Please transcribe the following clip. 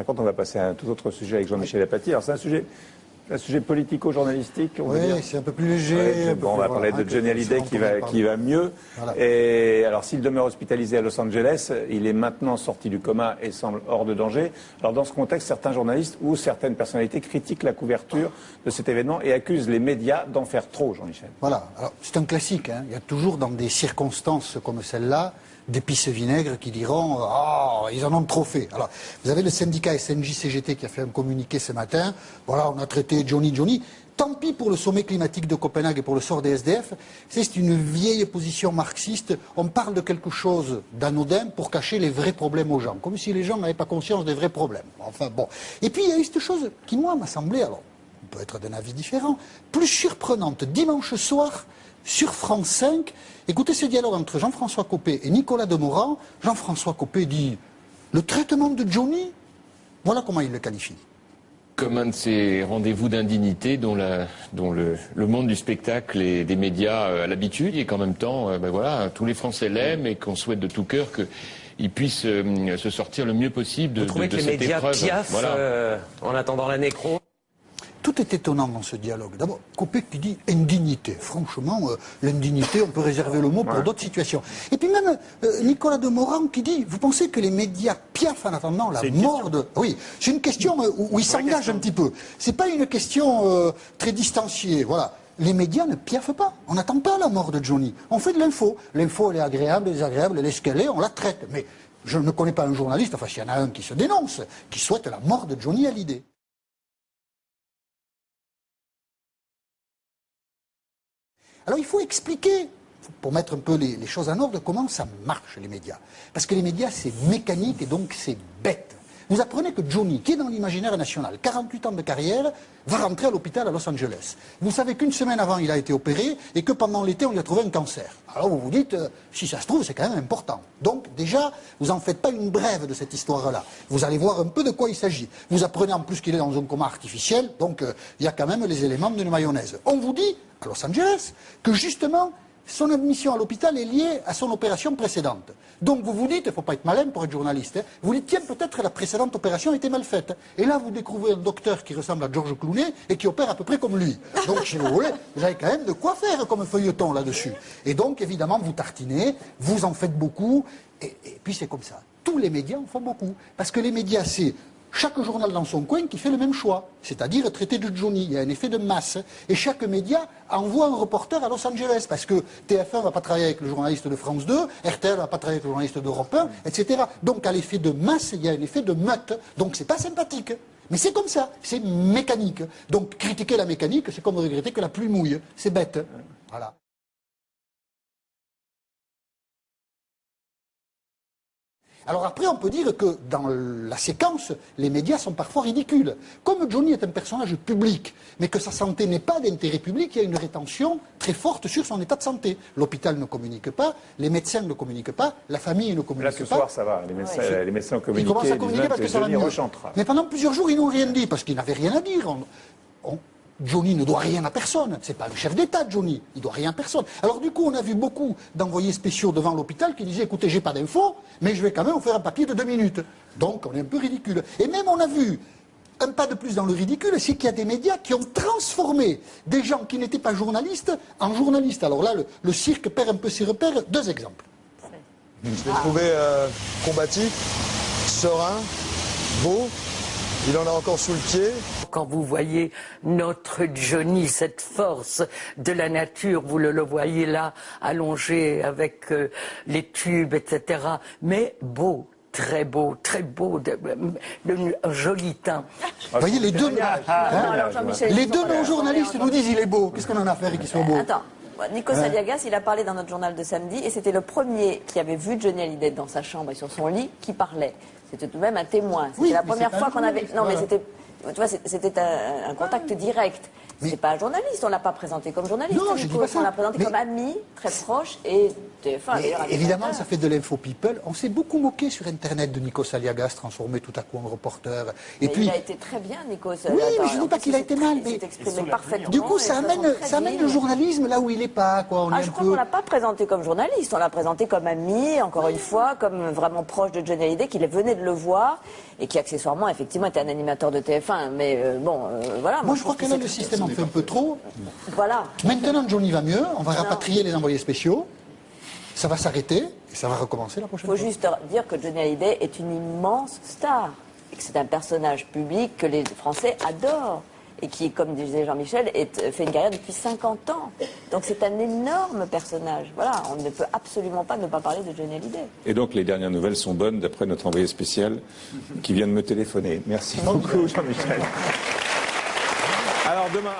50, on va passer à un tout autre sujet avec Jean-Michel Apathy. C'est un sujet, un sujet politico-journalistique. Oui, c'est un peu plus léger. Ouais, bon, on va parler de Johnny Hallyday qui va, qui va mieux. Voilà. Et alors s'il demeure hospitalisé à Los Angeles, il est maintenant sorti du coma et semble hors de danger. Alors dans ce contexte, certains journalistes ou certaines personnalités critiquent la couverture de cet événement et accusent les médias d'en faire trop, Jean-Michel. Voilà. Alors c'est un classique. Hein. Il y a toujours dans des circonstances comme celle-là d'épices vinaigres qui diront Ah, oh, ils en ont trop fait. Alors, vous avez le syndicat SNJ-CGT qui a fait un communiqué ce matin. Voilà, on a traité Johnny Johnny. Tant pis pour le sommet climatique de Copenhague et pour le sort des SDF. C'est une vieille position marxiste. On parle de quelque chose d'anodin pour cacher les vrais problèmes aux gens, comme si les gens n'avaient pas conscience des vrais problèmes. Enfin bon. Et puis il y a eu cette chose qui, moi, m'a semblé, alors, on peut être d'un avis différent, plus surprenante. Dimanche soir, sur France 5, écoutez ce dialogue entre Jean-François Copé et Nicolas Demorand. Jean-François Copé dit Le traitement de Johnny, voilà comment il le qualifie. Comme un de ces rendez-vous d'indignité dont, la, dont le, le, monde du spectacle et des médias a l'habitude et qu'en même temps, ben voilà, tous les Français l'aiment et qu'on souhaite de tout cœur qu'il puisse euh, se sortir le mieux possible de, Vous trouvez de, que les cette médias épreuve. piaffent Voilà. euh, en attendant la nécro? Tout est étonnant dans ce dialogue. D'abord, Copé qui dit indignité. Franchement, euh, l'indignité, on peut réserver le mot pour d'autres situations. Et puis même euh, Nicolas Demorand qui dit, vous pensez que les médias piaffent en attendant la mort de... Oui, c'est une question euh, où, où il s'engage un petit peu. C'est pas une question très distanciée. Voilà. Les médias ne piaffent pas. On n'attend pas la mort de Johnny. On fait de l'info. L'info, elle est agréable, elle est désagréable, elle est ce qu'elle est, on la traite. Mais je ne connais pas un journaliste, enfin s'il y en a un qui se dénonce, qui souhaite la mort de Johnny Hallyday. Alors il faut expliquer, pour mettre un peu les, choses en ordre, comment ça marche les médias. Parce que les médias, c'est mécanique et donc c'est bête. Vous apprenez que Johnny, qui est dans l'imaginaire national, 48 ans de carrière, va rentrer à l'hôpital à Los Angeles. Vous savez qu'une semaine avant, il a été opéré et que pendant l'été, on lui a trouvé un cancer. Alors vous vous dites, euh, si ça se trouve, c'est quand même important. Donc déjà, vous n'en faites pas une brève de cette histoire-là. Vous allez voir un peu de quoi il s'agit. Vous apprenez en plus qu'il est dans un coma artificiel, donc euh, il y a quand même les éléments d'une mayonnaise. On vous dit, à Los Angeles, que justement, son admission à l'hôpital est liée à son opération précédente. Donc vous vous dites, il ne faut pas être malin pour être journaliste, hein, vous dites, tiens, peut-être la précédente opération était mal faite. Et là, vous découvrez un docteur qui ressemble à George Clooney et qui opère à peu près comme lui. Donc, si vous voulez, vous avez quand même de quoi faire comme feuilleton là-dessus. Et donc, évidemment, vous tartinez, vous en faites beaucoup, et puis c'est comme ça. Tous les médias en font beaucoup. Parce que les médias, c'est chaque journal dans son coin qui fait le même choix, c'est-à-dire traiter de Johnny. Il y a un effet de masse. Et chaque média envoie un reporter à Los Angeles, parce que TF1 ne va pas travailler avec le journaliste de France 2, RTL ne va pas travailler avec le journaliste d'Europe 1, etc. Donc à l'effet de masse, il y a un effet de meute. Donc c'est pas sympathique. Mais c'est comme ça, c'est mécanique. Donc critiquer la mécanique, c'est comme regretter que la pluie mouille. C'est bête. Voilà. Alors après, on peut dire que dans la séquence, les médias sont parfois ridicules. Comme Johnny est un personnage public, mais que sa santé n'est pas d'intérêt public, il y a une rétention très forte sur son état de santé. L'hôpital ne communique pas, les médecins ne communiquent pas, la famille ne communique Là, pas. ce soir, ça va. Les médecins, Ouais. les médecins ont Ils commencent à communiquer parce que ça va mieux. Mais pendant plusieurs jours, ils n'ont rien dit parce qu'ils n'avaient rien à dire. Johnny ne doit rien à personne. C'est pas le chef d'État, Johnny. Il doit rien à personne. Alors du coup, on a vu beaucoup d'envoyés spéciaux devant l'hôpital qui disaient écoutez, j'ai pas d'infos, mais je vais quand même vous faire un papier de deux minutes. Donc, on est un peu ridicule. Et même, on a vu un pas de plus dans le ridicule, c'est qu'il y a des médias qui ont transformé des gens qui n'étaient pas journalistes en journalistes. Alors là, le, le cirque perd un peu ses repères. Deux exemples. Je l'ai trouvé euh, combatif, serein, beau. Il en a encore sous le pied. Quand vous voyez notre Johnny, cette force de la nature, vous le, le voyez là, allongé avec euh, les tubes, etc. Mais beau, très beau, très beau, de, de- un joli teint. Vous voyez, les deux, hein les deux sont- non-journalistes nous disent il est beau. Qu'est-ce qu'on en a à faire qu'il soit beau Attends, Nico Saliagas, il a parlé dans notre journal de samedi et c'était le premier qui avait vu Johnny Hallyday dans sa chambre et sur son lit qui parlait. C'était tout de même un témoin. C'était Oui, la première fois qu'on avait. Non, mais c'était. Tu vois, c'était un, un contact direct. C'est pas un journaliste, on l'a pas présenté comme journaliste. Non, je Nico. dis pas ça. On l'a présenté Mais- comme ami, très proche, et TF1 Mais d'ailleurs. avait évidemment, ça fait de l'info people. On s'est beaucoup moqué sur Internet de Nico Saliagas, transformé tout à coup en reporter. Et Mais puis, il a été très bien, Nico. Oui, mais je dis pas qu'il a été mal, mais- Il s'est exprimé parfaitement. du coup, ça amène, ça amène le journalisme là où il est pas. Quoi. On Ah, est je un crois peu... qu'on l'a pas présenté comme journaliste, on l'a présenté comme ami, encore une fois, comme vraiment proche de Johnny Hallyday, qu'il venait de de le voir et qui accessoirement effectivement était un animateur de TF1. Mais euh, bon, euh, voilà. Moi, je crois que là, le système en fait un peu trop. Voilà. Maintenant, Johnny va mieux. On va rapatrier les envoyés spéciaux. Ça va s'arrêter et ça va recommencer la prochaine Il fois. faut juste dire que Johnny Hallyday est une immense star et que c'est un personnage public que les Français adorent et qui, comme disait Jean-Michel, est- fait une carrière depuis 50 ans. Donc c'est un énorme personnage. Voilà, on ne peut absolument pas ne pas parler de Johnny Hallyday. Et donc les dernières nouvelles sont bonnes d'après notre envoyé spécial qui vient de me téléphoner. Merci beaucoup Jean-Michel. Alors demain.